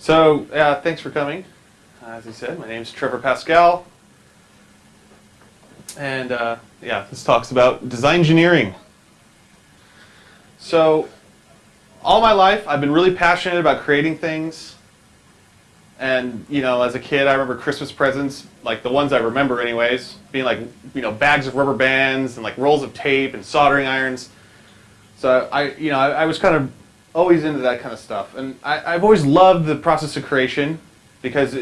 So, uh, thanks for coming. As he said, my name is Trevor Parscal. And uh, yeah, this talks about design engineering. So, all my life, I've been really passionate about creating things. And, you know, as a kid, I remember Christmas presents, like the ones I remember anyways, being like, you know, bags of rubber bands and like rolls of tape and soldering irons. So I, you know, I, I was kind of always into that kind of stuff. And I, I've always loved the process of creation because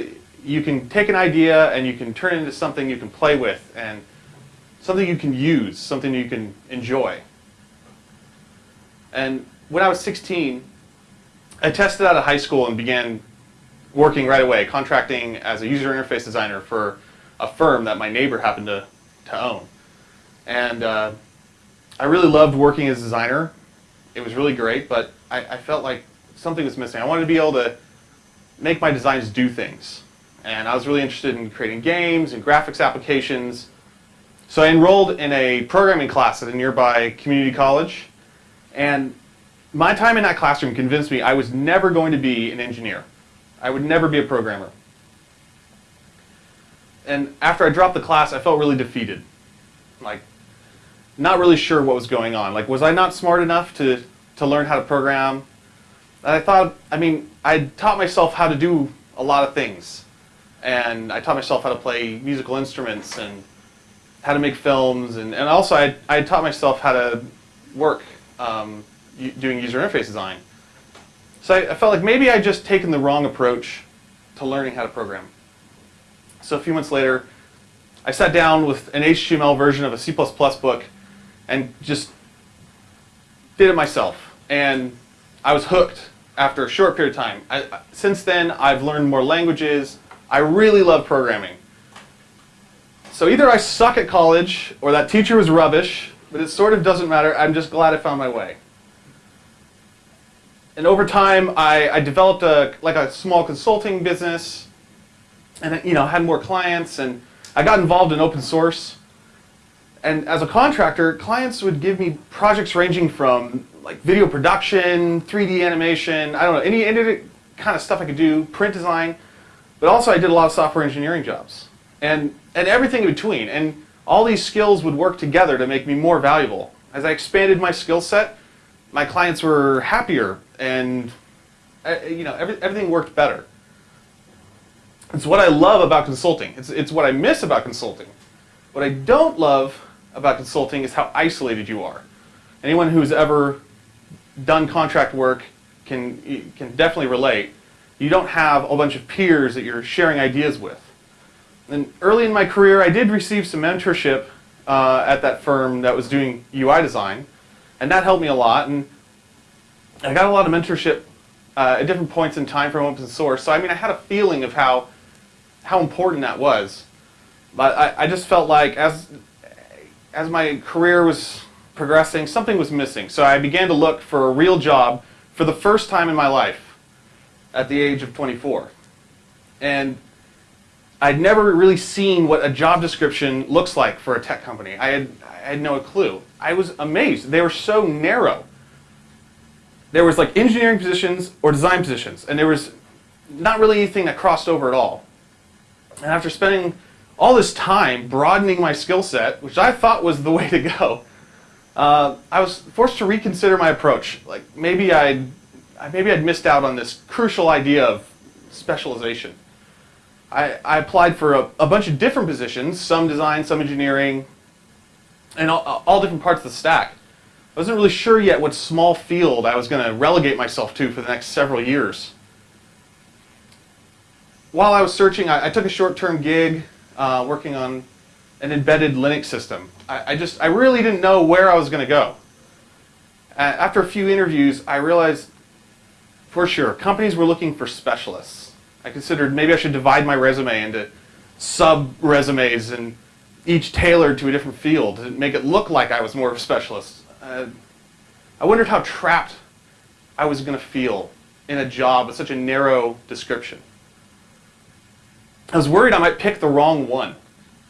you can take an idea and you can turn it into something you can play with and something you can use, something you can enjoy. And when I was 16, I tested out of high school and began working right away, contracting as a user interface designer for a firm that my neighbor happened to, to own. And uh, I really loved working as a designer. It was really great, but I, I felt like something was missing. I wanted to be able to make my designs do things. And I was really interested in creating games and graphics applications. So I enrolled in a programming class at a nearby community college. And my time in that classroom convinced me I was never going to be an engineer. I would never be a programmer. And after I dropped the class, I felt really defeated. Like, not really sure what was going on. Like, was I not smart enough to to learn how to program. And I thought, I mean, I taught myself how to do a lot of things. And I taught myself how to play musical instruments and how to make films. And, and also I, I taught myself how to work um, doing user interface design. So I, I felt like maybe I'd just taken the wrong approach to learning how to program. So a few months later, I sat down with an HTML version of a C++ book and just did it myself and I was hooked after a short period of time. I, since then, I've learned more languages. I really love programming. So either I suck at college, or that teacher was rubbish, but it sort of doesn't matter. I'm just glad I found my way. And over time, I, I developed a like a small consulting business, and you know had more clients, and I got involved in open source. And as a contractor, clients would give me projects ranging from like video production, 3D animation, I don't know, any, any kind of stuff I could do, print design, but also I did a lot of software engineering jobs and, and everything in between. And all these skills would work together to make me more valuable. As I expanded my skill set, my clients were happier and uh, you know, every, everything worked better. It's what I love about consulting. It's, it's what I miss about consulting. What I don't love about consulting is how isolated you are. Anyone who's ever done contract work can, can definitely relate. You don't have a bunch of peers that you're sharing ideas with. And early in my career, I did receive some mentorship uh, at that firm that was doing UI design, and that helped me a lot. And I got a lot of mentorship uh, at different points in time from open source. So I mean, I had a feeling of how how important that was. But I, I just felt like as as my career was progressing, something was missing. So I began to look for a real job for the first time in my life at the age of 24. And I'd never really seen what a job description looks like for a tech company. I had, I had no clue. I was amazed. They were so narrow. There was like engineering positions or design positions, and there was not really anything that crossed over at all. And after spending all this time broadening my skill set, which I thought was the way to go, uh, I was forced to reconsider my approach. Like maybe I'd, maybe I'd missed out on this crucial idea of specialization. I, I applied for a, a, bunch of different positions, some design, some engineering, and all, all different parts of the stack. I wasn't really sure yet what small field I was going to relegate myself to for the next several years. While I was searching, I, I took a short-term gig uh, working on an embedded Linux system. I, I just, I really didn't know where I was going to go. Uh, after a few interviews, I realized for sure companies were looking for specialists. I considered maybe I should divide my resume into sub-resumes and each tailored to a different field to make it look like I was more of a specialist. Uh, I wondered how trapped I was going to feel in a job with such a narrow description. I was worried I might pick the wrong one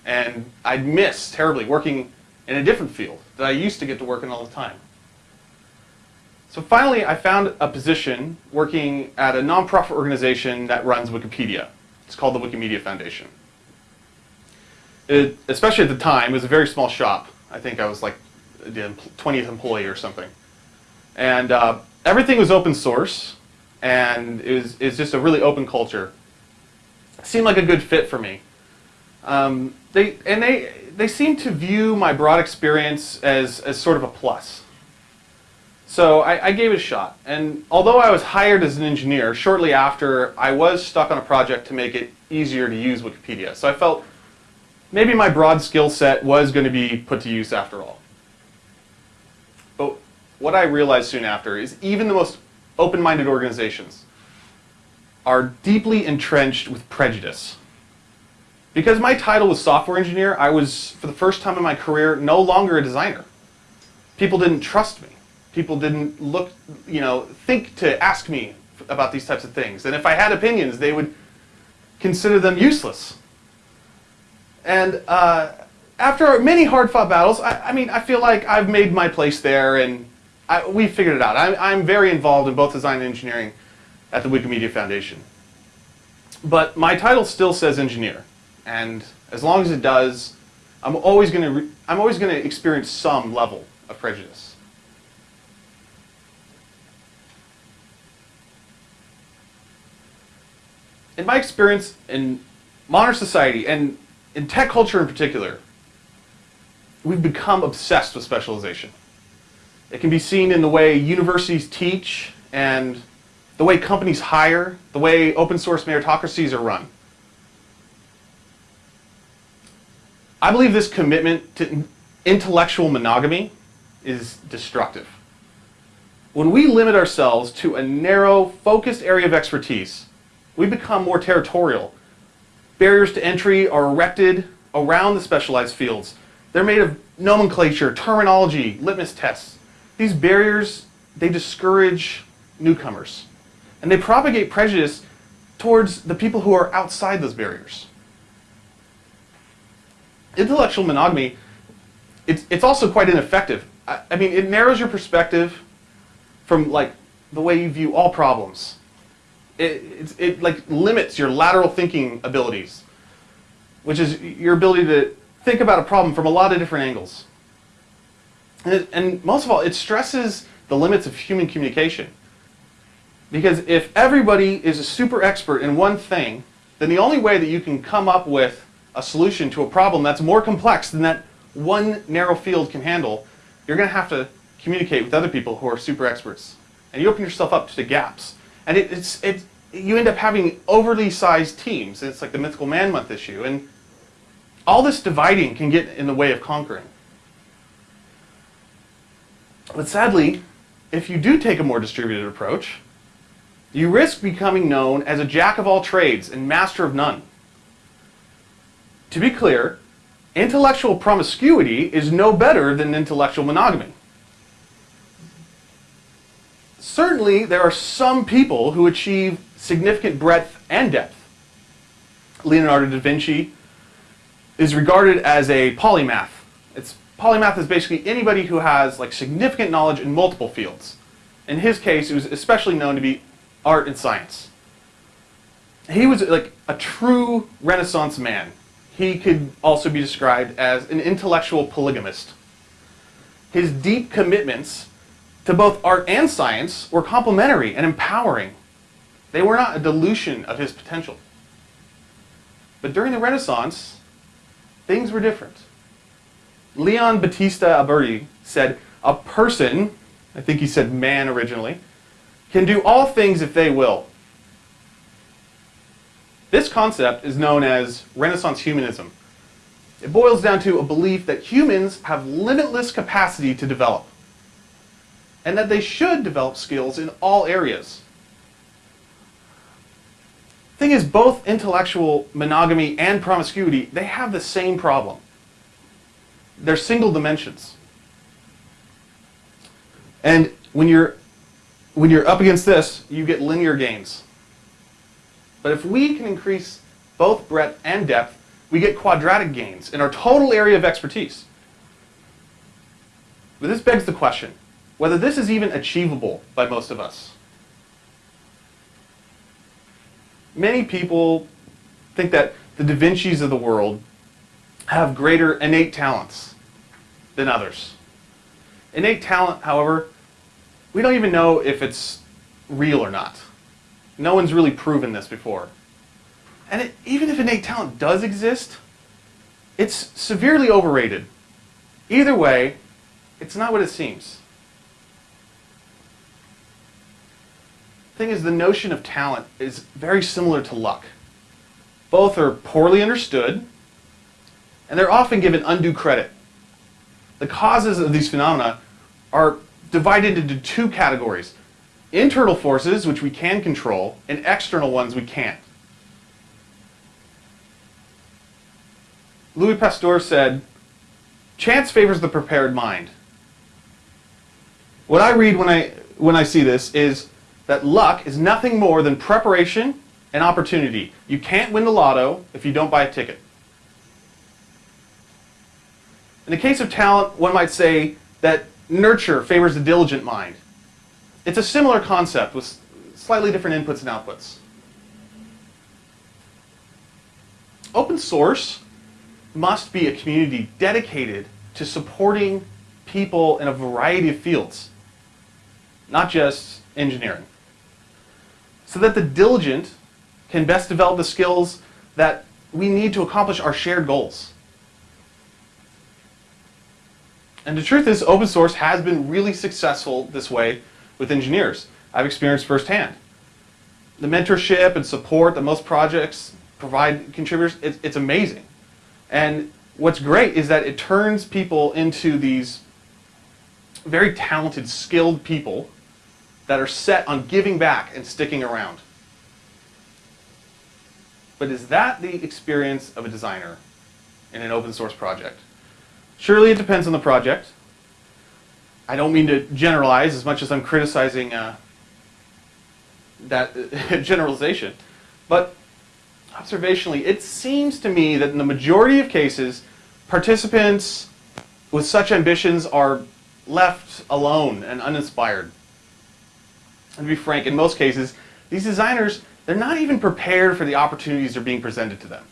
and I'd miss terribly working in a different field that I used to get to work in all the time. So finally, I found a position working at a nonprofit organization that runs Wikipedia. It's called the Wikimedia Foundation. It, especially at the time, it was a very small shop. I think I was like the 20th employee or something. And uh, everything was open source, and it was, it was just a really open culture. It seemed like a good fit for me. Um, they, and they, they seemed to view my broad experience as, as sort of a plus. So I, I, gave it a shot. And although I was hired as an engineer, shortly after, I was stuck on a project to make it easier to use Wikipedia. So I felt maybe my broad skill set was going to be put to use after all. But what I realized soon after is even the most open-minded organizations are deeply entrenched with prejudice. Because my title was software engineer, I was, for the first time in my career, no longer a designer. People didn't trust me people didn't look, you know, think to ask me about these types of things. And if I had opinions, they would consider them useless. And uh, after many hard-fought battles, I, I, mean, I feel like I've made my place there, and I, we figured it out. I'm, I'm very involved in both design and engineering at the Wikimedia Foundation. But my title still says engineer, and as long as it does, I'm always going to I'm always going to experience some level of prejudice. in my experience in modern society and in tech culture in particular, we've become obsessed with specialization. It can be seen in the way universities teach and the way companies hire, the way open source meritocracies are run. I believe this commitment to intellectual monogamy is destructive. When we limit ourselves to a narrow, focused area of expertise, we become more territorial. Barriers to entry are erected around the specialized fields. They're made of nomenclature, terminology, litmus tests. These barriers, they discourage newcomers. And they propagate prejudice towards the people who are outside those barriers. Intellectual monogamy, it's, it's also quite ineffective. I, I mean, it narrows your perspective from like the way you view all problems it, it like limits your lateral thinking abilities, which is your ability to think about a problem from a lot of different angles. And, it, and most of all, it stresses the limits of human communication. Because if everybody is a super expert in one thing, then the only way that you can come up with a solution to a problem that's more complex than that one narrow field can handle, you're going to have to communicate with other people who are super experts. And you open yourself up to the gaps. And it, it's, it, you end up having overly sized teams. It's like the Mythical Man Month issue. And all this dividing can get in the way of conquering. But sadly, if you do take a more distributed approach, you risk becoming known as a jack of all trades and master of none. To be clear, intellectual promiscuity is no better than intellectual monogamy certainly there are some people who achieve significant breadth and depth. Leonardo da Vinci is regarded as a polymath. It's polymath is basically anybody who has like significant knowledge in multiple fields. In his case, it was especially known to be art and science. He was like a true Renaissance man. He could also be described as an intellectual polygamist. His deep commitments to both art and science were complementary and empowering. They were not a dilution of his potential. But during the Renaissance, things were different. Leon Battista Alberti said, a person, I think he said man originally, can do all things if they will. This concept is known as Renaissance humanism. It boils down to a belief that humans have limitless capacity to develop and that they should develop skills in all areas. Thing is, both intellectual monogamy and promiscuity, they have the same problem. They're single dimensions. And when you're, when you're up against this, you get linear gains. But if we can increase both breadth and depth, we get quadratic gains in our total area of expertise. But this begs the question, whether this is even achievable by most of us. Many people think that the Da Vinci's of the world have greater innate talents than others. Innate talent, however, we don't even know if it's real or not. No one's really proven this before. And it, even if innate talent does exist, it's severely overrated. Either way, it's not what it seems. The thing is, the notion of talent is very similar to luck. Both are poorly understood, and they're often given undue credit. The causes of these phenomena are divided into two categories internal forces, which we can control, and external ones we can't. Louis Pasteur said, Chance favors the prepared mind. What I read when I, when I see this is that luck is nothing more than preparation and opportunity. You can't win the lotto if you don't buy a ticket. In the case of talent, one might say that nurture favors the diligent mind. It's a similar concept with slightly different inputs and outputs. Open source must be a community dedicated to supporting people in a variety of fields, not just engineering so that the diligent can best develop the skills that we need to accomplish our shared goals. And the truth is, open source has been really successful this way with engineers. I've experienced firsthand. The mentorship and support that most projects provide contributors, it's, it's amazing. And what's great is that it turns people into these very talented, skilled people that are set on giving back and sticking around. But is that the experience of a designer in an open source project? Surely it depends on the project. I don't mean to generalize as much as I'm criticizing uh, that generalization. But observationally, it seems to me that in the majority of cases, participants with such ambitions are left alone and uninspired. And to be frank, in most cases, these designers, they're not even prepared for the opportunities that are being presented to them.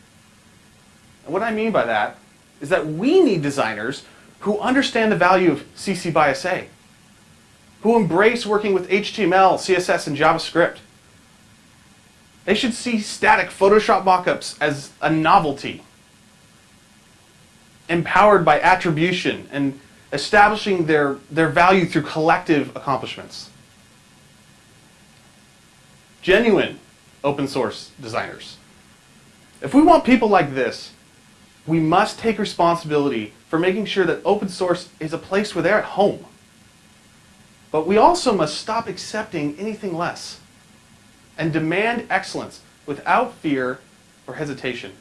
And what I mean by that is that we need designers who understand the value of CC by SA, who embrace working with HTML, CSS, and JavaScript. They should see static Photoshop mockups as a novelty, empowered by attribution and establishing their, their value through collective accomplishments genuine open source designers. If we want people like this, we must take responsibility for making sure that open source is a place where they're at home. But we also must stop accepting anything less and demand excellence without fear or hesitation.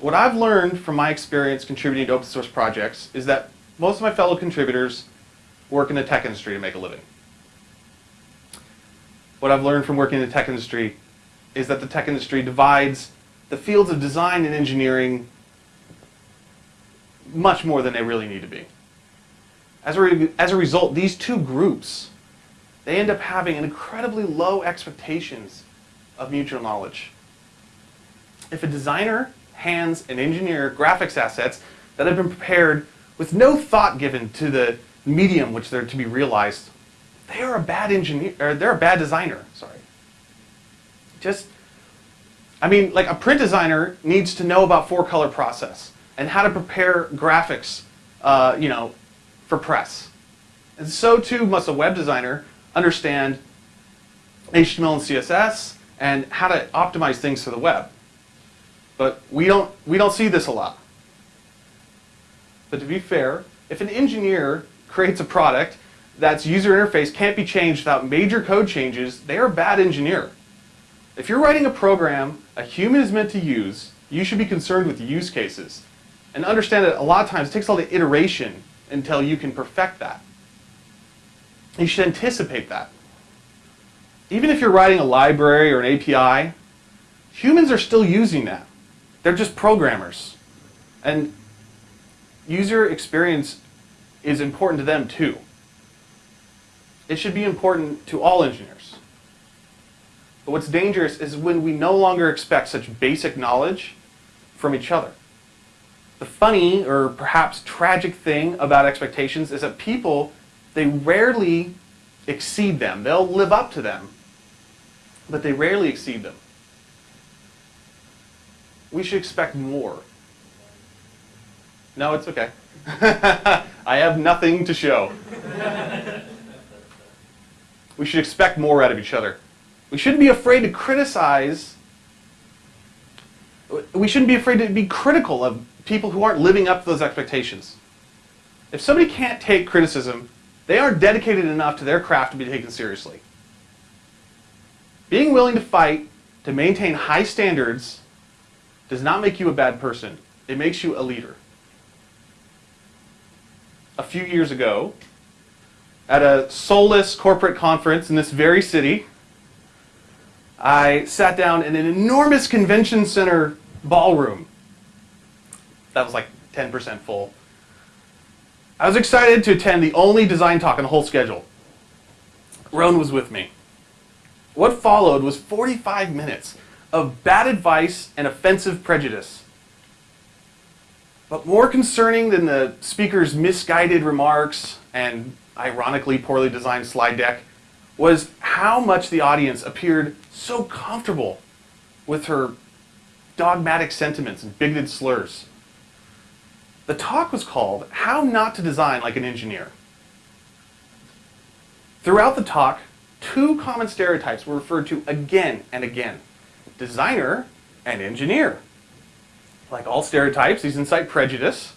What I've learned from my experience contributing to open source projects is that most of my fellow contributors work in the tech industry to make a living what I've learned from working in the tech industry is that the tech industry divides the fields of design and engineering much more than they really need to be. As a, as a result, these two groups, they end up having incredibly low expectations of mutual knowledge. If a designer hands an engineer graphics assets that have been prepared with no thought given to the medium which they're to be realized, they are a bad engineer, or they're a bad designer, sorry. Just, I mean, like a print designer needs to know about four color process and how to prepare graphics, uh, you know, for press. And so too must a web designer understand HTML and CSS and how to optimize things for the web. But we don't, we don't see this a lot. But to be fair, if an engineer creates a product that's user interface can't be changed without major code changes, they are a bad engineer. If you're writing a program a human is meant to use, you should be concerned with use cases. And understand that a lot of times it takes all the iteration until you can perfect that. You should anticipate that. Even if you're writing a library or an API, humans are still using that. They're just programmers. And user experience is important to them too. It should be important to all engineers. But what's dangerous is when we no longer expect such basic knowledge from each other. The funny or perhaps tragic thing about expectations is that people, they rarely exceed them. They'll live up to them, but they rarely exceed them. We should expect more. No, it's okay. I have nothing to show. we should expect more out of each other. We shouldn't be afraid to criticize. We shouldn't be afraid to be critical of people who aren't living up to those expectations. If somebody can't take criticism, they aren't dedicated enough to their craft to be taken seriously. Being willing to fight to maintain high standards does not make you a bad person. It makes you a leader. A few years ago, at a soulless corporate conference in this very city, I sat down in an enormous convention center ballroom. That was like 10% full. I was excited to attend the only design talk on the whole schedule. Roan was with me. What followed was 45 minutes of bad advice and offensive prejudice. But more concerning than the speaker's misguided remarks and ironically poorly designed slide deck was how much the audience appeared so comfortable with her dogmatic sentiments and bigoted slurs. The talk was called How Not to Design Like an Engineer. Throughout the talk, two common stereotypes were referred to again and again designer and engineer. Like all stereotypes, these incite prejudice.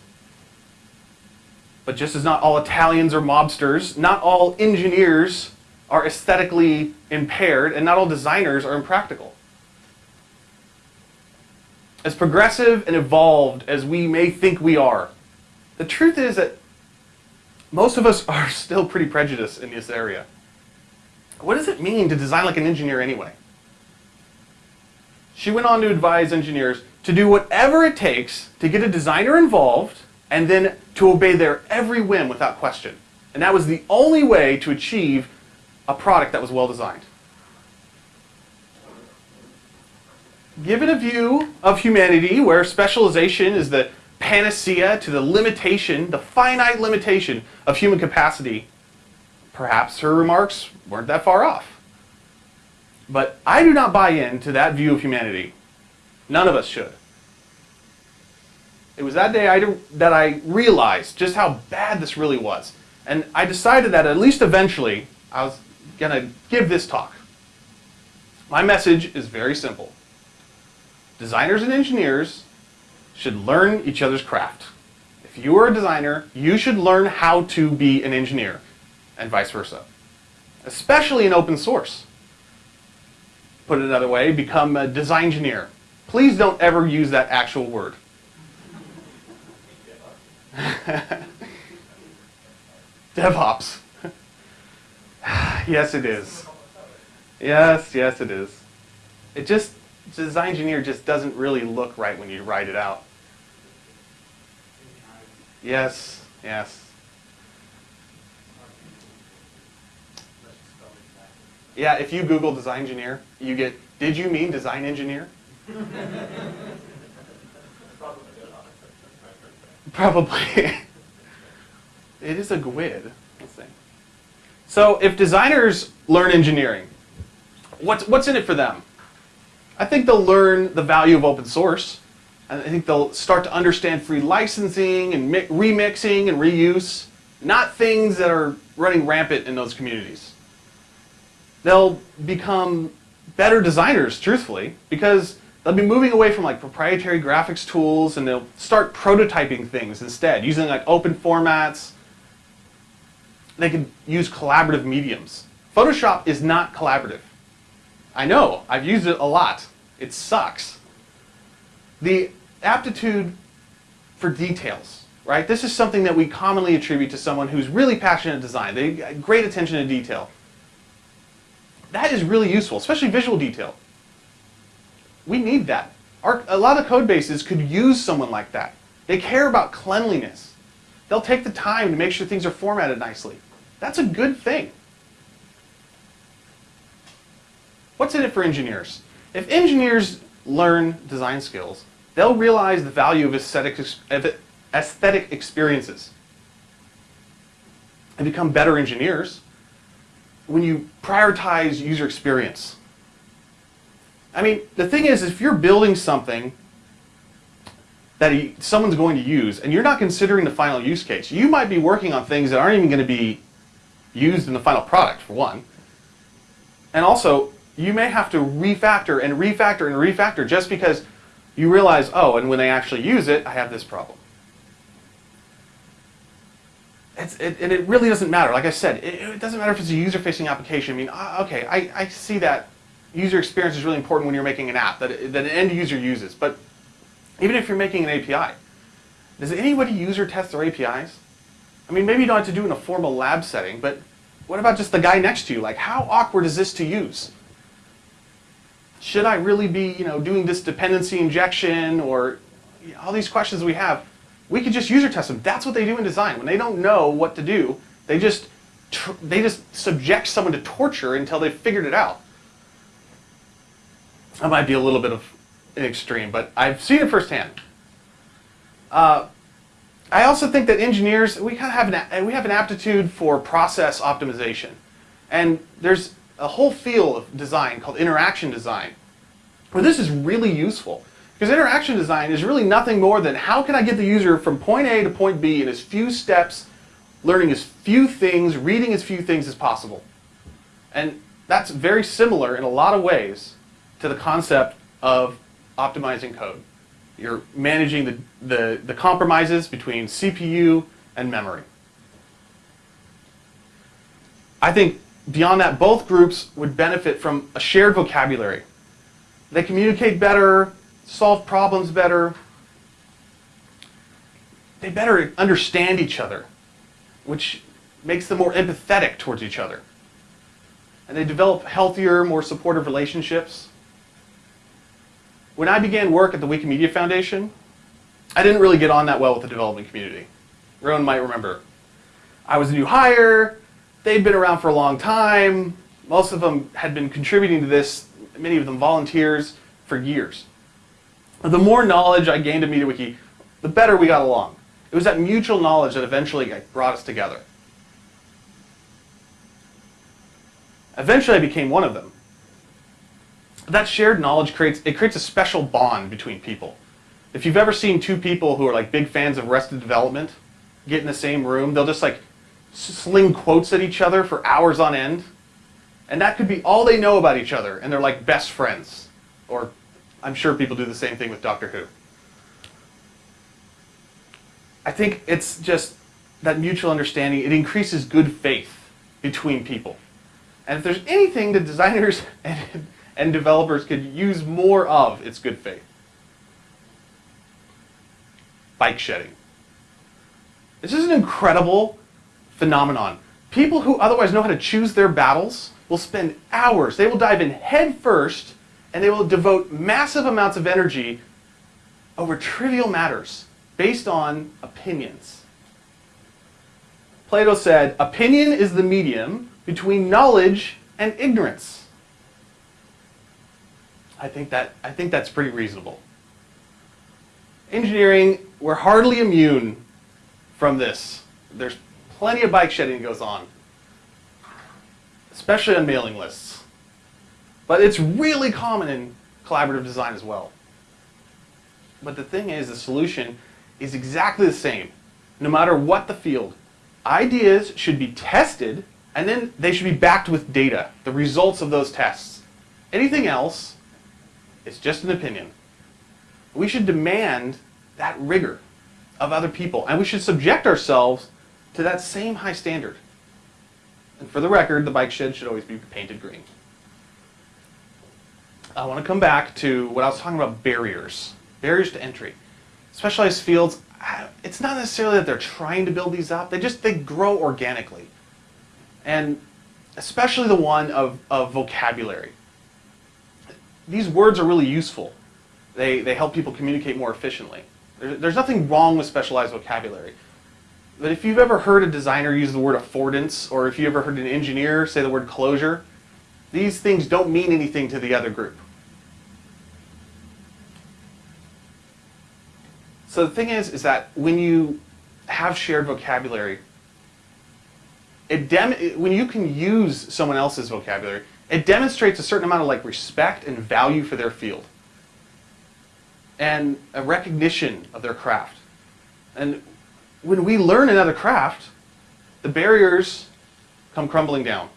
But just as not all Italians are mobsters, not all engineers are aesthetically impaired, and not all designers are impractical. As progressive and evolved as we may think we are, the truth is that most of us are still pretty prejudiced in this area. What does it mean to design like an engineer anyway? She went on to advise engineers to do whatever it takes to get a designer involved and then to obey their every whim without question. And that was the only way to achieve a product that was well designed. Given a view of humanity where specialization is the panacea to the limitation, the finite limitation of human capacity, perhaps her remarks weren't that far off. But I do not buy into that view of humanity. None of us should. It was that day I, that I realized just how bad this really was. And I decided that at least eventually I was going to give this talk. My message is very simple. Designers and engineers should learn each other's craft. If you are a designer, you should learn how to be an engineer, and vice versa. Especially in open source. Put it another way, become a design engineer. Please don't ever use that actual word. DevOps. yes, it is. Yes, yes, it is. It just, design engineer just doesn't really look right when you write it out. Yes, yes. Yeah, if you Google design engineer, you get, did you mean design engineer? Probably. it is a GWID. Let's see. So if designers learn engineering, what's, what's in it for them? I think they'll learn the value of open source. I think they'll start to understand free licensing and remixing and reuse, not things that are running rampant in those communities. They'll become better designers, truthfully, because they'll be moving away from like proprietary graphics tools and they'll start prototyping things instead, using like open formats. They can use collaborative mediums. Photoshop is not collaborative. I know, I've used it a lot. It sucks. The aptitude for details, right? This is something that we commonly attribute to someone who's really passionate in design. They got great attention to detail. That is really useful, especially visual detail. We need that. Our, a lot of code bases could use someone like that. They care about cleanliness. They'll take the time to make sure things are formatted nicely. That's a good thing. What's in it for engineers? If engineers learn design skills, they'll realize the value of aesthetic, aesthetic experiences and become better engineers when you prioritize user experience. I mean, the thing is, if you're building something that someone's going to use, and you're not considering the final use case, you might be working on things that aren't even going to be used in the final product, for one. And also, you may have to refactor and refactor and refactor just because you realize, oh, and when they actually use it, I have this problem. It, and it really doesn't matter. Like I said, it, it doesn't matter if it's a user-facing application. I mean, uh, okay, I, I see that user experience is really important when you're making an app that, that an end user uses. But even if you're making an API, does anybody user test their APIs? I mean, maybe you don't have to do it in a formal lab setting, but what about just the guy next to you? Like, how awkward is this to use? Should I really be, you know, doing this dependency injection or you know, all these questions we have? We could just user test them. That's what they do in design. When they don't know what to do, they just they just subject someone to torture until they've figured it out. That might be a little bit of an extreme, but I've seen it firsthand. Uh, I also think that engineers, we kind of have an, we have an aptitude for process optimization. And there's a whole field of design called interaction design, where this is really useful. Because interaction design is really nothing more than how can I get the user from point A to point B in as few steps, learning as few things, reading as few things as possible. And that's very similar in a lot of ways to the concept of optimizing code. You're managing the, the, the compromises between CPU and memory. I think beyond that, both groups would benefit from a shared vocabulary. They communicate better, solve problems better. They better understand each other, which makes them more empathetic towards each other. And they develop healthier, more supportive relationships. When I began work at the Wikimedia Foundation, I didn't really get on that well with the development community. Roan might remember. I was a new hire, they'd been around for a long time, most of them had been contributing to this, many of them volunteers, for years. The more knowledge I gained of MediaWiki, the better we got along. It was that mutual knowledge that eventually brought us together. Eventually I became one of them that shared knowledge creates it creates a special bond between people. If you've ever seen two people who are like big fans of Arrested Development get in the same room, they'll just like sling quotes at each other for hours on end. And that could be all they know about each other, and they're like best friends. Or I'm sure people do the same thing with Doctor Who. I think it's just that mutual understanding, it increases good faith between people. And if there's anything that designers and and developers could use more of its good faith. Bike shedding. This is an incredible phenomenon. People who otherwise know how to choose their battles will spend hours, they will dive in head first, and they will devote massive amounts of energy over trivial matters based on opinions. Plato said, opinion is the medium between knowledge and ignorance. I think that I think that's pretty reasonable. Engineering, we're hardly immune from this. There's plenty of bike shedding goes on, especially on mailing lists. But it's really common in collaborative design as well. But the thing is, the solution is exactly the same, no matter what the field. Ideas should be tested, and then they should be backed with data, the results of those tests. Anything else it's just an opinion. We should demand that rigor of other people, and we should subject ourselves to that same high standard. And for the record, the bike shed should always be painted green. I want to come back to what I was talking about barriers, barriers to entry. Specialized fields, uh, it's not necessarily that they're trying to build these up, they just they grow organically. And especially the one of, of vocabulary these words are really useful. They, they help people communicate more efficiently. There's, there's nothing wrong with specialized vocabulary. But if you've ever heard a designer use the word affordance, or if you ever heard an engineer say the word closure, These things don't mean anything to the other group. So the thing is, is that when you have shared vocabulary, it when you can use someone else's vocabulary, it demonstrates a certain amount of like respect and value for their field and a recognition of their craft. And when we learn another craft, the barriers come crumbling down.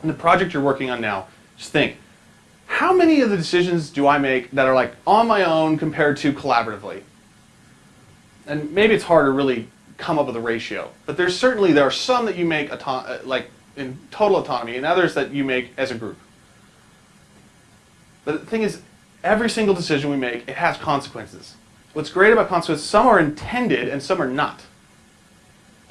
And the project you're working on now, just think, how many of the decisions do I make that are like on my own compared to collaboratively? And maybe it's hard to really come up with a ratio, but there's certainly there are some that you make uh, like in total autonomy, and others that you make as a group. But the thing is, every single decision we make, it has consequences. What's great about consequences, some are intended and some are not.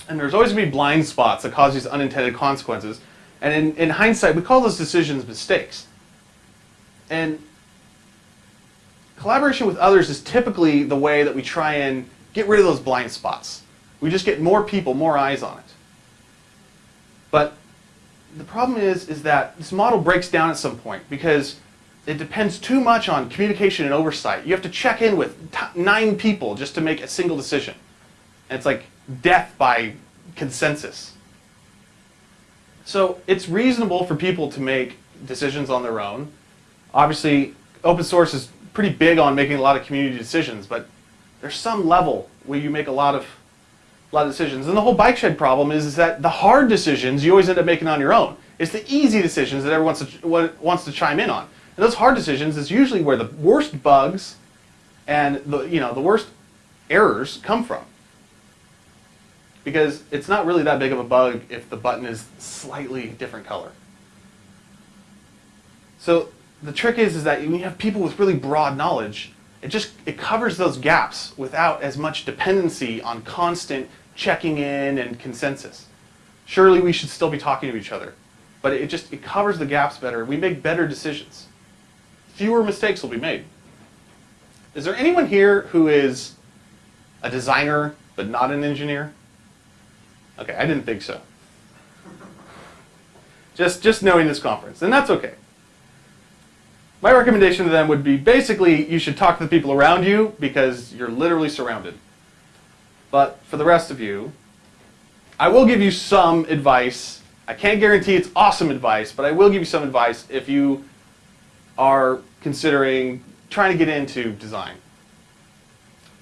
And there's always going to be blind spots that cause these unintended consequences. And in, in hindsight, we call those decisions mistakes. And collaboration with others is typically the way that we try and get rid of those blind spots. We just get more people, more eyes on it. But the problem is, is that this model breaks down at some point because it depends too much on communication and oversight. You have to check in with nine people just to make a single decision. And it's like death by consensus. So it's reasonable for people to make decisions on their own. Obviously, open source is pretty big on making a lot of community decisions, but there's some level where you make a lot of a lot of decisions. And the whole bike shed problem is, is that the hard decisions you always end up making on your own. It's the easy decisions that everyone wants to, wants to chime in on. And those hard decisions is usually where the worst bugs and the, you know, the worst errors come from. Because it's not really that big of a bug if the button is slightly different color. So the trick is, is that when you have people with really broad knowledge, it just it covers those gaps without as much dependency on constant checking in and consensus. Surely we should still be talking to each other, but it just it covers the gaps better. We make better decisions. Fewer mistakes will be made. Is there anyone here who is a designer but not an engineer? Okay, I didn't think so. Just just knowing this conference, and that's okay. My recommendation to them would be basically you should talk to the people around you because you're literally surrounded. But for the rest of you, I will give you some advice. I can't guarantee it's awesome advice, but I will give you some advice if you are considering trying to get into design.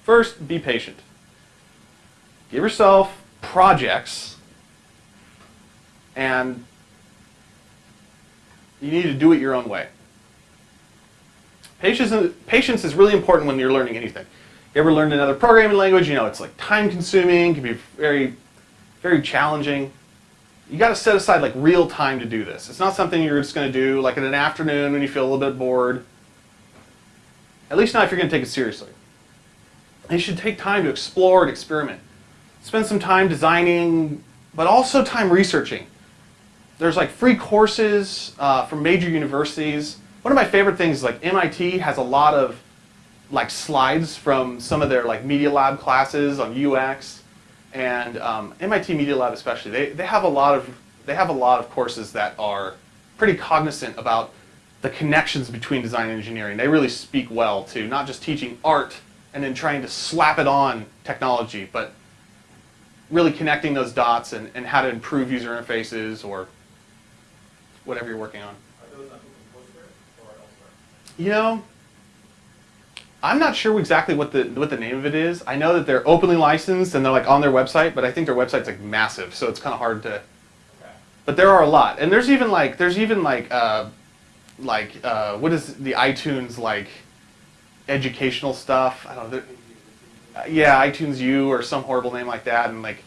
First, be patient. Give yourself projects and you need to do it your own way. Patience, patience is really important when you're learning anything. You ever learned another programming language? You know, it's like time consuming, can be very, very challenging. You got to set aside like real time to do this. It's not something you're just going to do like in an afternoon when you feel a little bit bored. At least not if you're going to take it seriously. And you should take time to explore and experiment. Spend some time designing, but also time researching. There's like free courses uh, from major universities. One of my favorite things is like MIT has a lot of like slides from some of their like Media Lab classes on UX, and um, MIT Media Lab especially. They they have a lot of they have a lot of courses that are pretty cognizant about the connections between design and engineering. They really speak well to not just teaching art and then trying to slap it on technology, but really connecting those dots and, and how to improve user interfaces or whatever you're working on. You know, I'm not sure exactly what the what the name of it is. I know that they're openly licensed and they're like on their website, but I think their website's like massive, so it's kind of hard to. But there are a lot, and there's even like there's even like uh, like uh, what is the iTunes like educational stuff? I don't know. Uh, yeah, iTunes U or some horrible name like that, and like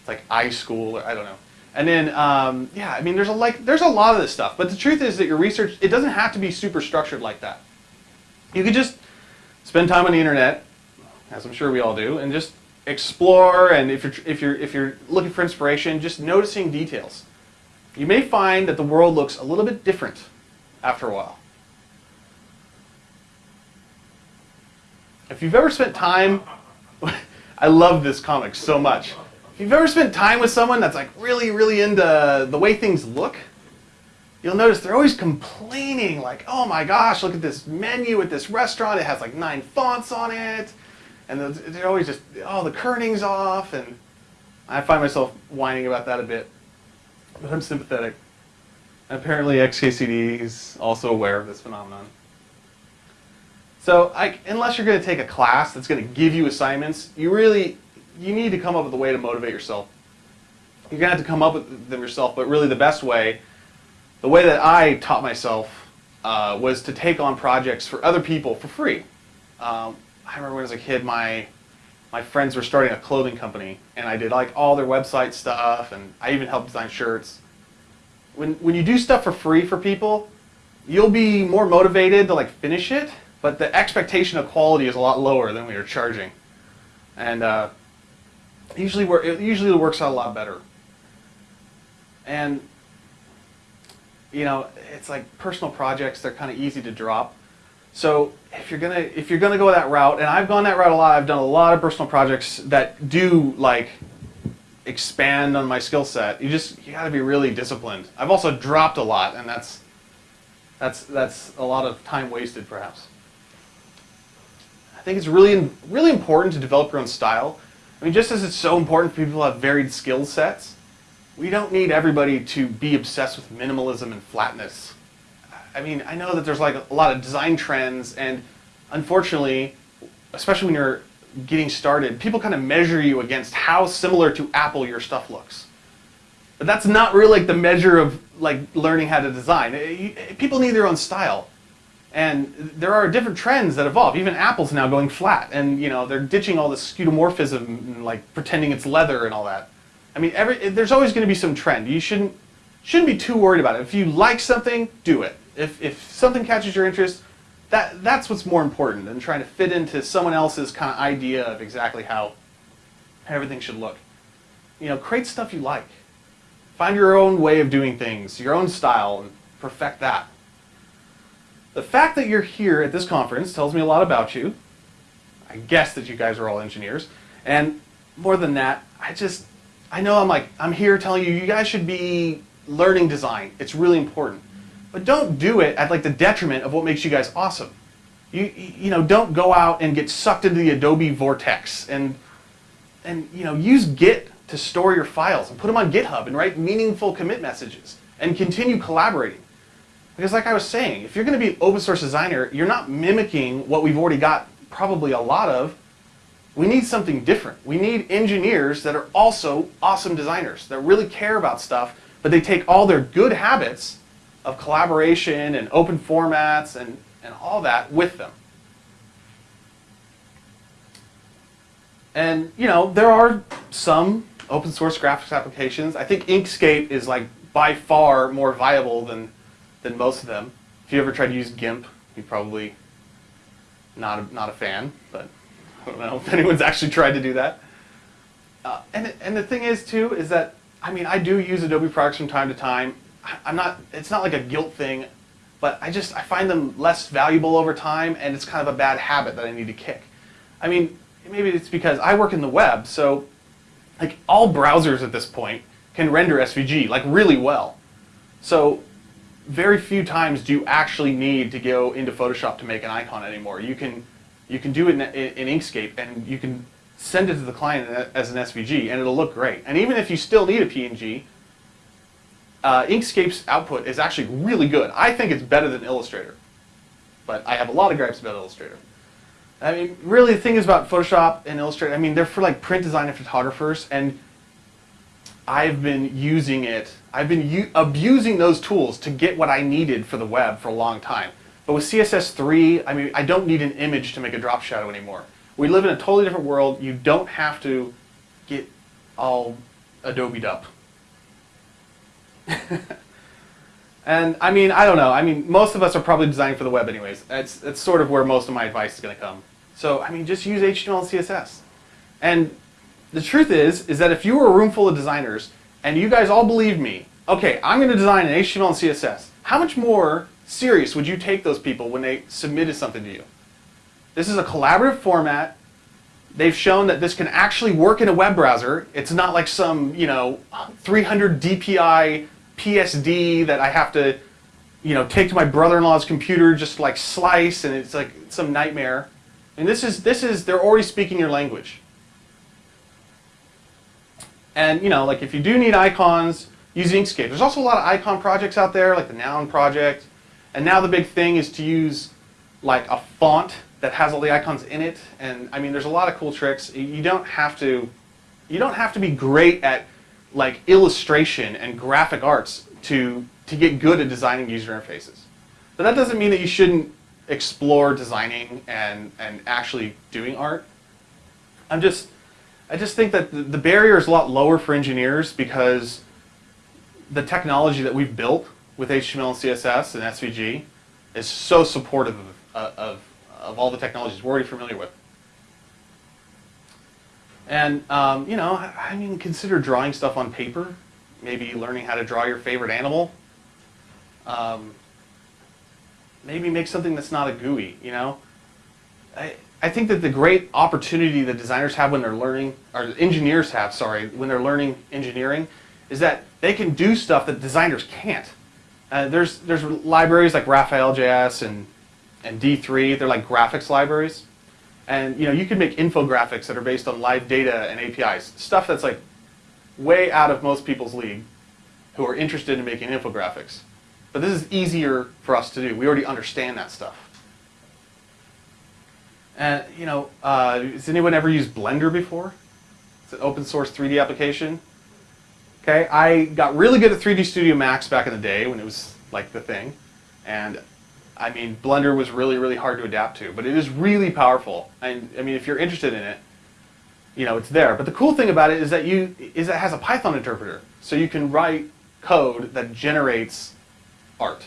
it's like iSchool or I don't know. And then um, yeah, I mean there's a like there's a lot of this stuff, but the truth is that your research it doesn't have to be super structured like that. You could just spend time on the internet, as I'm sure we all do, and just explore. And if you're if you're if you're looking for inspiration, just noticing details. You may find that the world looks a little bit different after a while. If you've ever spent time, I love this comic so much. If you've ever spent time with someone that's like really, really into the way things look, you'll notice they're always complaining like, oh my gosh, look at this menu at this restaurant. It has like nine fonts on it. And they're always just, oh, the kerning's off. And I find myself whining about that a bit. But I'm sympathetic. Apparently XKCD is also aware of this phenomenon. So I, unless you're going to take a class that's going to give you assignments, you really, you need to come up with a way to motivate yourself. You're going to have to come up with them yourself, but really the best way, the way that I taught myself uh, was to take on projects for other people for free. Um, I remember when I was a kid, my my friends were starting a clothing company, and I did like all their website stuff, and I even helped design shirts. When when you do stuff for free for people, you'll be more motivated to like finish it, but the expectation of quality is a lot lower than we are charging, and uh, usually it usually works out a lot better. And you know, it's like personal projects; they're kind of easy to drop. So if you're gonna if you're gonna go that route, and I've gone that route a lot, I've done a lot of personal projects that do like expand on my skill set. You just you got to be really disciplined. I've also dropped a lot, and that's that's that's a lot of time wasted, perhaps. I think it's really really important to develop your own style. I mean, just as it's so important for people to have varied skill sets, we don't need everybody to be obsessed with minimalism and flatness. I mean, I know that there's like a lot of design trends, and unfortunately, especially when you're getting started, people kind of measure you against how similar to Apple your stuff looks. But that's not really like the measure of like learning how to design. Eh, eh, people need their own style. And there are different trends that evolve. Even Apple's now going flat, and you know they're ditching all this skeuomorphism, and, like pretending it's leather and all that. I mean, every, there's always going to be some trend. You shouldn't shouldn't be too worried about it. If you like something, do it. If if something catches your interest, that that's what's more important than trying to fit into someone else's kind of idea of exactly how everything should look. You know, create stuff you like. Find your own way of doing things, your own style, and perfect that. The fact that you're here at this conference tells me a lot about you. I guess that you guys are all engineers. And more than that, I just, I know I'm like, I'm here telling you, you guys should be learning design. It's really important. But don't do it at like the detriment of what makes you guys awesome. You, you know, don't go out and get sucked into the Adobe vortex and, and you know, use Git to store your files and put them on GitHub and write meaningful commit messages and continue collaborating. Because like I was saying, if you're going to be an open source designer, you're not mimicking what we've already got probably a lot of. We need something different. We need engineers that are also awesome designers, that really care about stuff, but they take all their good habits of collaboration and open formats and, and all that with them. And, you know, there are some open source graphics applications. I think Inkscape is like by far more viable than, than most of them. If you ever tried to use GIMP, you're probably not a, not a fan, but I don't know if anyone's actually tried to do that. Uh, and, and the thing is, too, is that, I mean, I do use Adobe products from time to time. I'm not, it's not like a guilt thing, but I just, I find them less valuable over time and it's kind of a bad habit that I need to kick. I mean, maybe it's because I work in the web, so like all browsers at this point can render SVG like really well. So very few times do you actually need to go into Photoshop to make an icon anymore. You can, you can do it in, in, in Inkscape and you can send it to the client as an SVG and it'll look great. And even if you still need a PNG, uh, Inkscape's output is actually really good. I think it's better than Illustrator. But I have a lot of gripes about Illustrator. I mean, really the thing is about Photoshop and Illustrator, I mean, they're for like print design and photographers, and I've been using it, I've been abusing those tools to get what I needed for the web for a long time. But with CSS3, I mean, I don't need an image to make a drop shadow anymore. We live in a totally different world. You don't have to get all Adobe'd up. and I mean, I don't know. I mean, most of us are probably designing for the web anyways. That's, it's sort of where most of my advice is going to come. So, I mean, just use HTML and CSS. And the truth is, is that if you were a room full of designers and you guys all believe me, okay, I'm going to design in HTML and CSS, how much more serious would you take those people when they submitted something to you? This is a collaborative format. They've shown that this can actually work in a web browser. It's not like some, you know, 300 DPI PSD that I have to you know, take to my brother-in-law's computer, just like slice, and it's like some nightmare. And this is, this is, they're already speaking your language. And, you know, like if you do need icons, use Inkscape. There's also a lot of icon projects out there, like the Noun project. And now the big thing is to use like a font that has all the icons in it. And I mean, there's a lot of cool tricks. You don't have to, you don't have to be great at like illustration and graphic arts to, to get good at designing user interfaces. But that doesn't mean that you shouldn't explore designing and, and actually doing art. I'm just, I just think that the barrier is a lot lower for engineers because the technology that we've built with HTML and CSS and SVG is so supportive of, uh, of, of all the technologies we're already familiar with. And, um, you know, I mean, consider drawing stuff on paper, maybe learning how to draw your favorite animal. Um, maybe make something that's not a GUI, you know? I, I think that the great opportunity that designers have when they're learning, or engineers have, sorry, when they're learning engineering, is that they can do stuff that designers can't. Uh, there's, there's libraries like Raphael.js and, and D3, they're like graphics libraries. And you know, you can make infographics that are based on live data and APIs, stuff that's like way out of most people's league who are interested in making infographics. But this is easier for us to do. We already understand that stuff. And you know, uh, has anyone ever used Blender before? It's an open source 3D application. Okay, I got really good at 3D Studio Max back in the day when it was like the thing. And I mean, Blender was really, really hard to adapt to, but it is really powerful. And I mean, if you're interested in it, you know, it's there. But the cool thing about it is that you is it has a Python interpreter, so you can write code that generates art.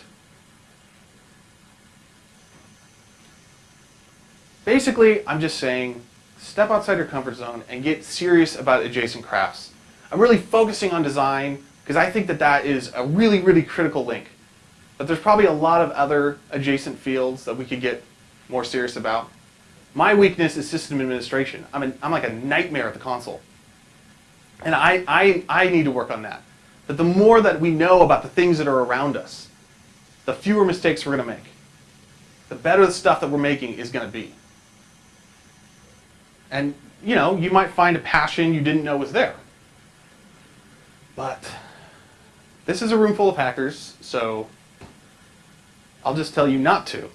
Basically, I'm just saying, step outside your comfort zone and get serious about adjacent crafts. I'm really focusing on design because I think that that is a really, really critical link. But there's probably a lot of other adjacent fields that we could get more serious about. My weakness is system administration. I'm, I'm like a nightmare at the console. And I, I, I need to work on that. But the more that we know about the things that are around us, the fewer mistakes we're going to make. The better the stuff that we're making is going to be. And, you know, you might find a passion you didn't know was there. But this is a room full of hackers, so I'll just tell you not to.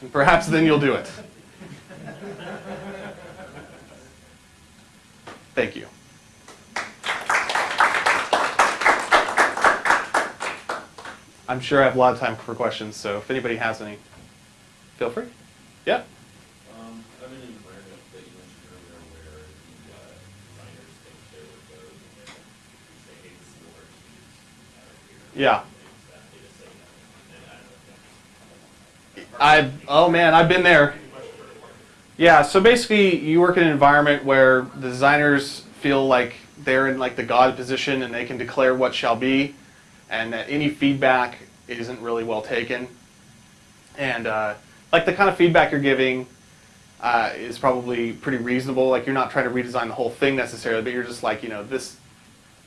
And perhaps then you'll do it. Thank you. I'm sure I have a lot of time for questions, so if anybody has any, feel free. Yeah? Um, I'm in an environment that you mentioned earlier where the uh, designers think they're the code and they say, hey, this is the word to use out here. Yeah. I oh man, I've been there. Yeah, so basically you work in an environment where the designers feel like they're in like the God position and they can declare what shall be and that any feedback isn't really well taken. And uh, like the kind of feedback you're giving uh, is probably pretty reasonable. Like you're not trying to redesign the whole thing necessarily, but you're just like, you know, this,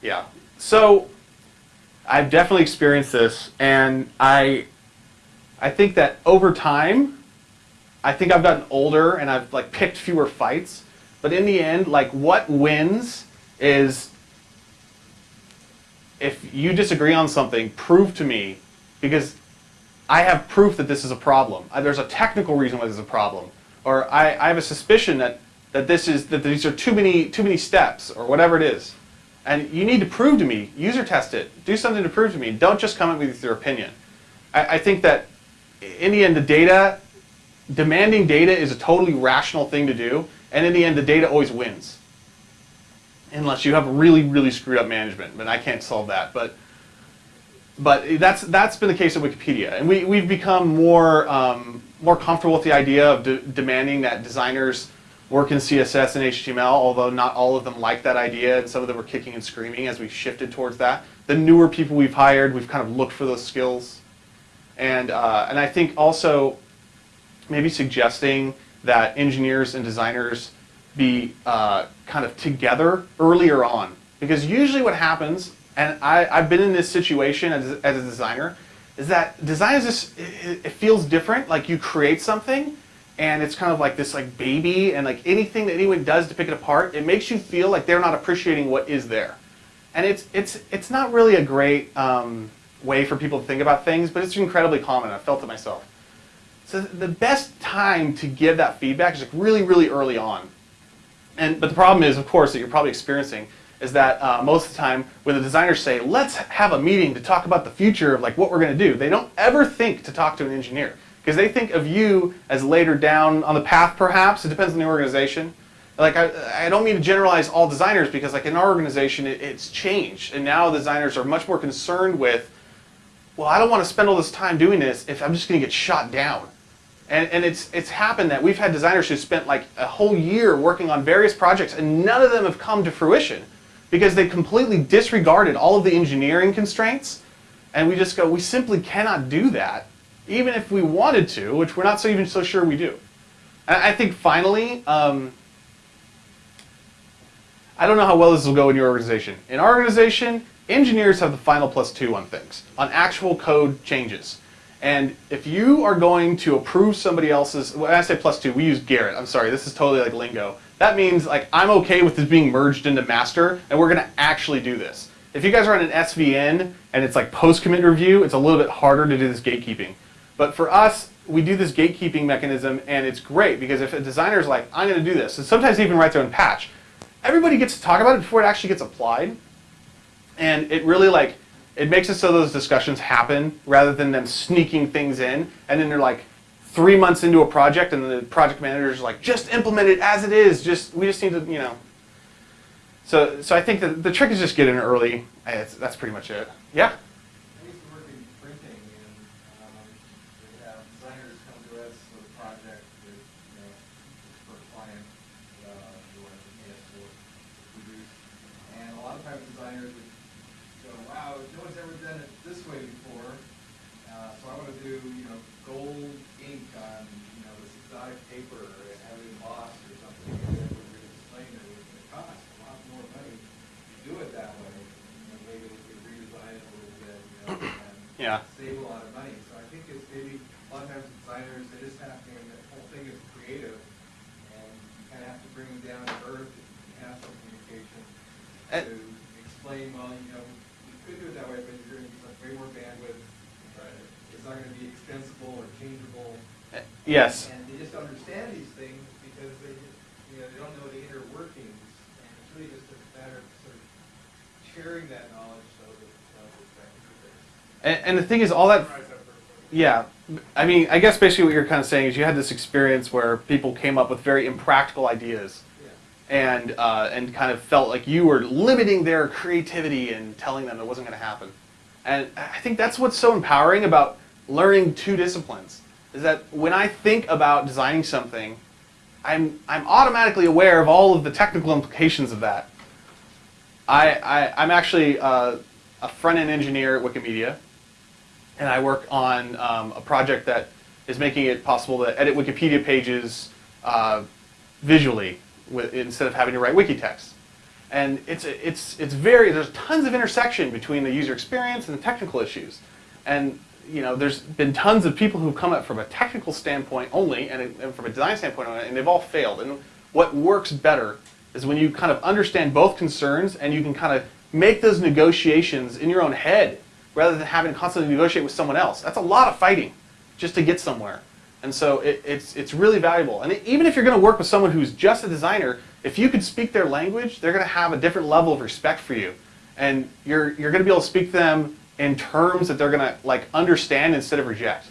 yeah. So I've definitely experienced this and I, I think that over time, I think I've gotten older and I've like picked fewer fights. But in the end, like what wins is if you disagree on something, prove to me because I have proof that this is a problem. There's a technical reason why this is a problem. Or I, I have a suspicion that, that this is that these are too many too many steps or whatever it is. And you need to prove to me, user test it, do something to prove to me. Don't just come up with your opinion. I, I think that in the end the data demanding data is a totally rational thing to do, and in the end, the data always wins. Unless you have really, really screwed up management, but I can't solve that. But but that's that's been the case at Wikipedia, and we we've become more um, more comfortable with the idea of de demanding that designers work in CSS and HTML, although not all of them like that idea, and some of them were kicking and screaming as we shifted towards that. The newer people we've hired, we've kind of looked for those skills, and uh, and I think also maybe suggesting that engineers and designers be uh, kind of together earlier on. Because usually what happens, and I, I've been in this situation as, as a designer, is that design is just it, it feels different. Like you create something, and it's kind of like this like baby, and like anything that anyone does to pick it apart, it makes you feel like they're not appreciating what is there, and it's it's it's not really a great um, way for people to think about things, but it's incredibly common. I felt it myself. So the best time to give that feedback is like really really early on, and but the problem is, of course, that you're probably experiencing is that uh, most of the time when the designers say, let's have a meeting to talk about the future of like what we're going to do, they don't ever think to talk to an engineer because they think of you as later down on the path perhaps. It depends on the organization. Like I, I don't mean to generalize all designers because like in our organization it, it's changed and now designers are much more concerned with, well I don't want to spend all this time doing this if I'm just going to get shot down. And, and it's, it's happened that we've had designers who spent like a whole year working on various projects and none of them have come to fruition because they completely disregarded all of the engineering constraints. And we just go, we simply cannot do that, even if we wanted to, which we're not so even so sure we do. I think finally, um, I don't know how well this will go in your organization. In our organization, engineers have the final plus two on things, on actual code changes. And if you are going to approve somebody else's, when I say plus two, we use Gerrit. I'm sorry, this is totally like lingo. That means like I'm okay with this being merged into master and we're gonna actually do this. If you guys are on an SVN and it's like post-commit review, it's a little bit harder to do this gatekeeping. But for us, we do this gatekeeping mechanism and it's great because if a designer's like, I'm gonna do this, and sometimes they even write their own patch, everybody gets to talk about it before it actually gets applied. And it really like, it makes it so those discussions happen rather than them sneaking things in and then they're like, three months into a project and the project manager's like, just implement it as it is. Just we just need to, you know. So so I think that the trick is just get in early. It's, that's pretty much it. Yeah. I used to work in printing and um, we have designers come to us with a project that, you know, for a client, uh, who wants to pay us for to produce. And a lot of times designers would go, wow, no one's ever done it this way before. Uh, so I want to do, you know, gold ink on, you know, this exotic paper and have it embossed or something. And then we would explain that it was going to cost a lot more money to do it that way. You know, maybe we could redesign it a little bit, you know, and Yeah. save a lot of money. So I think it's maybe, a lot of times designers, they just have to, and the whole thing is creative, and you kind of have to bring them down to earth and have some communication And- to explain, well, you know, we could do it that way, but you're going to use like way more bandwidth. Right. It's not going to be extensible or changeable. Uh, Yes. And they just understand these things because they, you know, they don't know the inner workings. And it's really just a matter of sort of sharing that knowledge so that, uh, the technical base. And, and the thing is, all that. Yeah. I mean, I guess basically what you're kind of saying is you had this experience where people came up with very impractical ideas. Yeah. and uh, and kind of felt like you were limiting their creativity and telling them it wasn't going to happen. And I think that's what's so empowering about learning two disciplines is that when I think about designing something, I'm I'm automatically aware of all of the technical implications of that. I, I I'm actually uh, a front end engineer at Wikimedia, and I work on um, a project that is making it possible to edit Wikipedia pages uh, visually with, instead of having to write wiki text. And it's, it's, it's very, there's tons of intersection between the user experience and the technical issues. And you know, there's been tons of people who've come up from a technical standpoint only and, and from a design standpoint only, and they've all failed. And what works better is when you kind of understand both concerns and you can kind of make those negotiations in your own head rather than having to constantly negotiate with someone else. That's a lot of fighting just to get somewhere. And so it, it's, it's really valuable. And even if you're going to work with someone who's just a designer, if you could speak their language, they're going to have a different level of respect for you. And you're, you're going to be able to speak to them in terms that they're going to like understand instead of reject.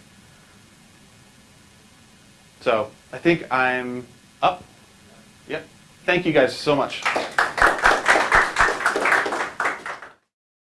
So I think I'm up. Yep. Thank you guys so much.